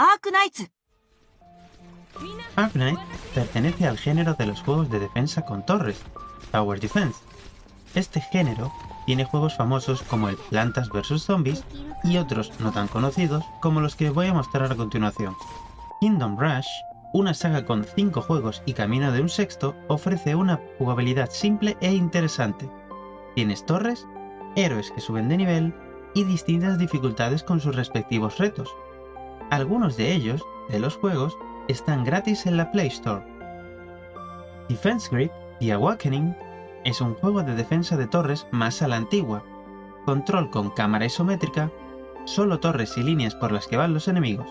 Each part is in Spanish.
Arknights. Arknight pertenece al género de los juegos de defensa con torres, Tower Defense. Este género tiene juegos famosos como el Plantas vs Zombies y otros no tan conocidos como los que voy a mostrar a continuación. Kingdom Rush, una saga con 5 juegos y camino de un sexto, ofrece una jugabilidad simple e interesante. Tienes torres, héroes que suben de nivel y distintas dificultades con sus respectivos retos. Algunos de ellos, de los juegos, están gratis en la Play Store. Defense Grid y Awakening es un juego de defensa de torres más a la antigua, control con cámara isométrica, solo torres y líneas por las que van los enemigos.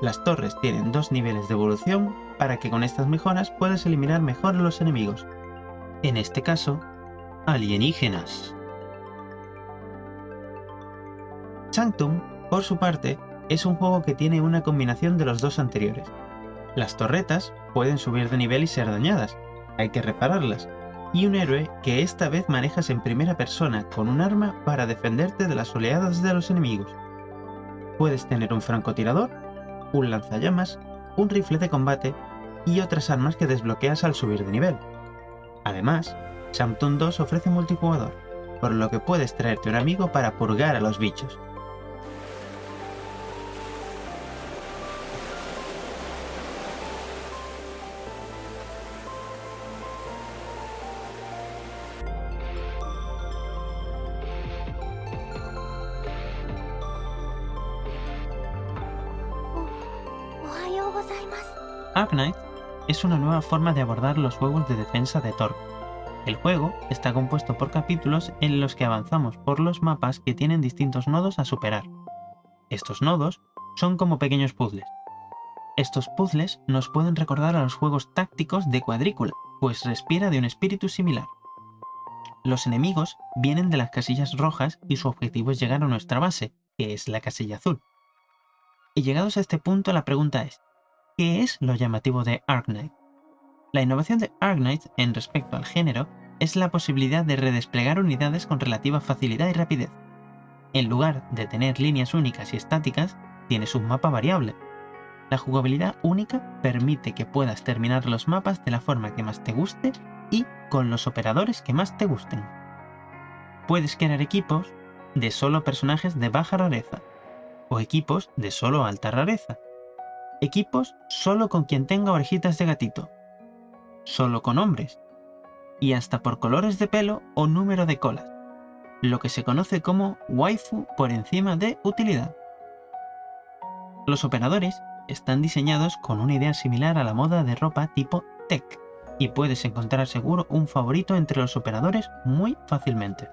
Las torres tienen dos niveles de evolución para que con estas mejoras puedas eliminar mejor a los enemigos. En este caso, alienígenas. Sanctum, por su parte, es un juego que tiene una combinación de los dos anteriores. Las torretas pueden subir de nivel y ser dañadas, hay que repararlas, y un héroe que esta vez manejas en primera persona con un arma para defenderte de las oleadas de los enemigos. Puedes tener un francotirador, un lanzallamas, un rifle de combate y otras armas que desbloqueas al subir de nivel. Además, Sanctum 2 ofrece multijugador, por lo que puedes traerte un amigo para purgar a los bichos. Arknight es una nueva forma de abordar los juegos de defensa de Thor. El juego está compuesto por capítulos en los que avanzamos por los mapas que tienen distintos nodos a superar. Estos nodos son como pequeños puzzles. Estos puzzles nos pueden recordar a los juegos tácticos de cuadrícula, pues respira de un espíritu similar. Los enemigos vienen de las casillas rojas y su objetivo es llegar a nuestra base, que es la casilla azul. Y llegados a este punto la pregunta es, ¿Qué es lo llamativo de Arknight? La innovación de Arknight en respecto al género es la posibilidad de redesplegar unidades con relativa facilidad y rapidez. En lugar de tener líneas únicas y estáticas, tienes un mapa variable. La jugabilidad única permite que puedas terminar los mapas de la forma que más te guste y con los operadores que más te gusten. Puedes crear equipos de solo personajes de baja rareza o equipos de solo alta rareza Equipos solo con quien tenga orejitas de gatito. Solo con hombres. Y hasta por colores de pelo o número de colas. Lo que se conoce como waifu por encima de utilidad. Los operadores están diseñados con una idea similar a la moda de ropa tipo tech y puedes encontrar seguro un favorito entre los operadores muy fácilmente.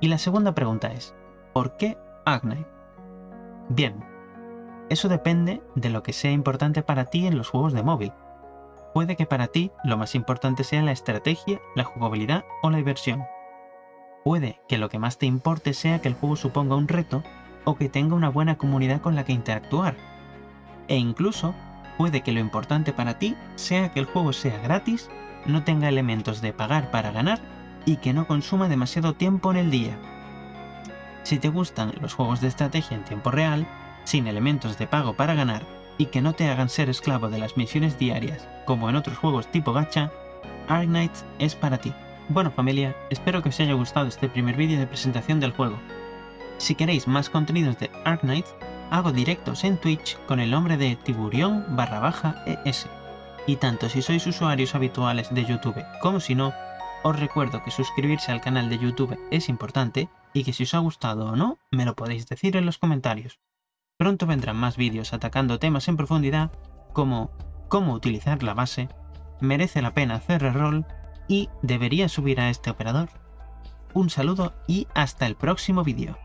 Y la segunda pregunta es, ¿por qué Agnite? Bien, eso depende de lo que sea importante para ti en los juegos de móvil. Puede que para ti lo más importante sea la estrategia, la jugabilidad o la diversión. Puede que lo que más te importe sea que el juego suponga un reto o que tenga una buena comunidad con la que interactuar. E incluso puede que lo importante para ti sea que el juego sea gratis, no tenga elementos de pagar para ganar y que no consuma demasiado tiempo en el día. Si te gustan los juegos de estrategia en tiempo real, sin elementos de pago para ganar y que no te hagan ser esclavo de las misiones diarias, como en otros juegos tipo gacha, Arknights es para ti. Bueno familia, espero que os haya gustado este primer vídeo de presentación del juego. Si queréis más contenidos de Arknights, hago directos en Twitch con el nombre de tiburión barra es. Y tanto si sois usuarios habituales de YouTube como si no, os recuerdo que suscribirse al canal de YouTube es importante y que si os ha gustado o no, me lo podéis decir en los comentarios. Pronto vendrán más vídeos atacando temas en profundidad como cómo utilizar la base, merece la pena hacer reroll y debería subir a este operador. Un saludo y hasta el próximo vídeo.